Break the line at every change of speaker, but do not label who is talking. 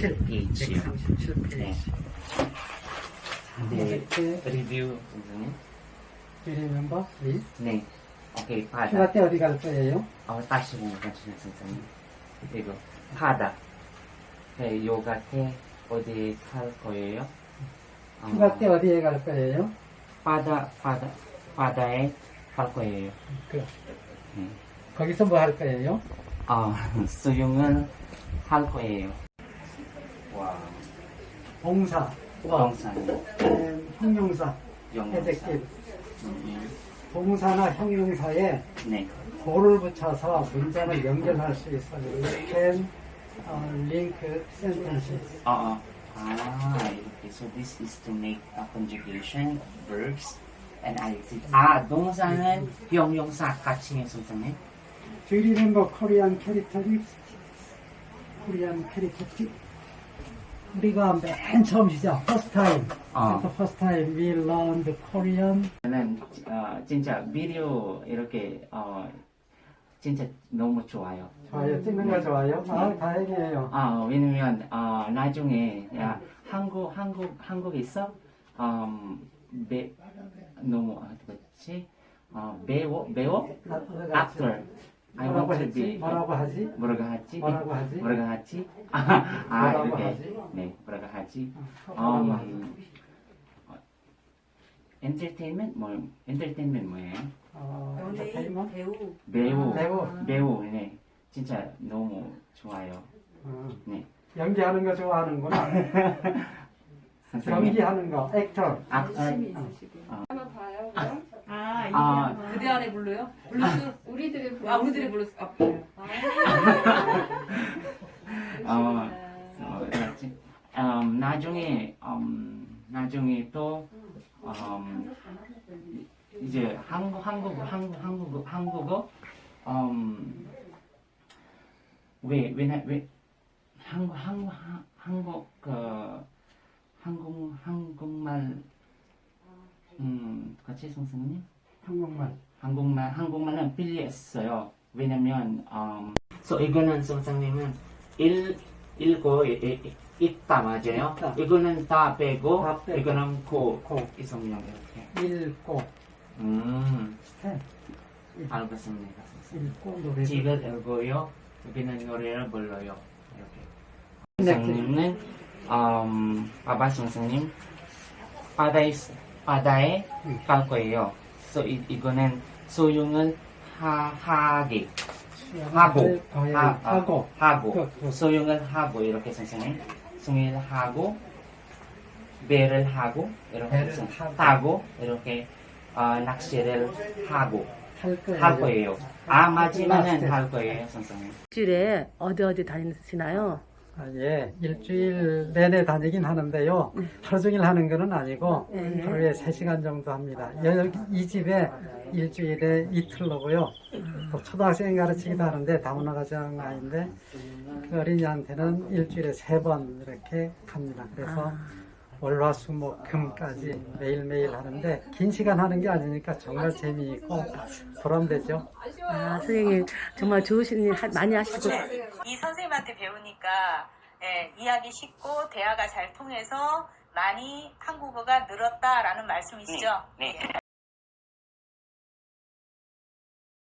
137 페이지요.
137 페이지.
네. 네,
이렇게
리뷰 선생님.
remember please.
네. 오케이,
휴가
바다.
때 어디 갈 거예요?
어, 다시 괜찮아요, 선생님. 그리고 바다. 네, 요가 때 어디 갈 거예요? 어,
휴가 때 어디에 갈 거예요?
바다, 바다, 바다에 갈 거예요.
그,
네.
거기서 뭐 할 거예요?
어, 수영을 할 거예요. 와,
봉사, 음, 형용사.
음,
봉사나 형용사에
네.
도를 붙여서 문장을 연결할 수 있어요. can uh, link sentences.
어, 어. 아, 이렇게. So this is to make a conjugation, verbs, and adjective. 아, 동사는 형용사 같이 선생님.
Do you remember Korean characteristics? Korean characteristics? 우리가 맨 처음 시작, first time.
어.
First time we learned Korean.
저는 어, 진짜 비디오 이렇게 어, 진짜 너무 좋아요.
좋아요. 찍는 거 좋아요? 아, 다행이에요.
아 왜냐면 어, 나중에 야, 한국 한국 한국에서 음, 배 너무 어떻지 어, 배우 배우 actor I
뭐라고 했지? 뭐라고 하지?
뭐라고 하지
뭐라고 하지?
뭐라고 하지 아, 아 이렇게? 네 뭐라고 하지
뭐라고 하지?
음, 어, 엔터테인먼트 뭐 엔터테인먼트 뭐예요?
어?
배우.
배우
배우.
배우 네 진짜 너무 좋아요.
어,
네
연기하는 거 좋아하는구나. 연기하는 거, actor.
있으시고.
한번 봐요, 그럼?
아, 이게
아.
그대 안에 불러요? 블루스?
우리들의 블루스.
아, 우리들의 블루스. 아, 그래요.
어, 어, 뭐지? 음, 나중에 음, 나중에 또 음, 이제 한국 한국 한국 한국 한국어 음, 왜왜왜 한국 한국 한- 한국 그 한국 한국말 음 같이 선생님
한국말.
한국말 한국말은 필요했어요. 왜냐면 음, so 이거는 선생님은 일 읽고 이- 이- 있다 맞아요.
있다.
이거는 다 빼고
다 빼고.
이거는 고
고.
이성명 이렇게.
읽고,
음
스텝.
알겠습니다.
읽고, 노래.
책을 읽고요. 여기는 노래를 불러요. 이렇게.
네.
선생님은 음, 아바 선생님 바다에 바다에
음.
갈 거예요. So 이, 이거는 소용을 하, 하게 하고
어, 예,
하, 아,
하고.
하고
그, 그.
소용을 하고 이렇게 선생님 소용을 하고 배를 하고 이렇게
배를 하고.
타고 이렇게 어, 낚시를 하고
할 거예요.
할 거예요. 아 마지막은. 할 거예요, 선생님.
일주일에 어디 어디 다니시나요?
아, 예. 일주일 내내 다니긴 하는데요. 하루 종일 하는 건 아니고,
네.
하루에 3시간 정도 합니다. 여기, 이 집에 일주일에 이틀로고요. 또 초등학생 가르치기도 하는데, 다문화 가정 아이인데, 그 어린이한테는 일주일에 세 번 이렇게 합니다. 그래서 월화수목금까지 매일매일 하는데, 긴 시간 하는 게 아니니까 정말 재미있고 보람되죠.
아, 선생님 정말 좋으신 일 하- 많이 하시고
이 선생님한테 배우니까 예, 이해하기 쉽고 대화가 잘 통해서 많이 한국어가 늘었다라는 말씀이시죠?
네.